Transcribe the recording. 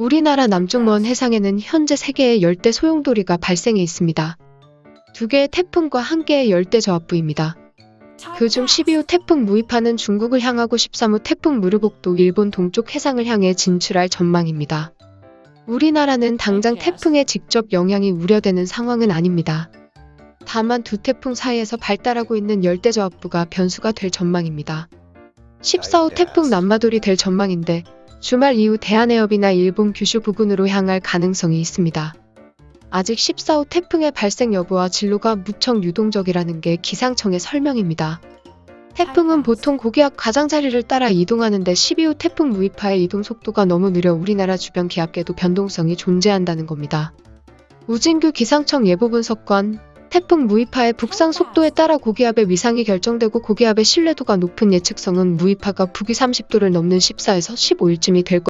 우리나라 남쪽 먼 해상에는 현재 3개의 열대 소용돌이가 발생해 있습니다. 2개의 태풍과 1개의 열대 저압부입니다. 그중 12호 태풍 무이파는 중국을 향하고 13호 태풍 무르복도 일본 동쪽 해상을 향해 진출할 전망입니다. 우리나라는 당장 태풍의 직접 영향이 우려되는 상황은 아닙니다. 다만 두 태풍 사이에서 발달하고 있는 열대저압부가 변수가 될 전망입니다. 14호 태풍 남마돌이 될 전망인데 주말 이후 대한해협이나 일본 규슈 부근으로 향할 가능성이 있습니다. 아직 14호 태풍의 발생 여부와 진로가 무척 유동적이라는 게 기상청의 설명입니다. 태풍은 보통 고기압 가장자리를 따라 이동하는데 12호 태풍 무이파의 이동 속도가 너무 느려 우리나라 주변 기압계도 변동성이 존재한다는 겁니다. 우진규 기상청 예보 분석관 태풍 무이파의 북상 속도에 따라 고기압의 위상이 결정되고 고기압의 신뢰도가 높은 예측성은 무이파가 북위 30도를 넘는 14에서 15일쯤이 될 것.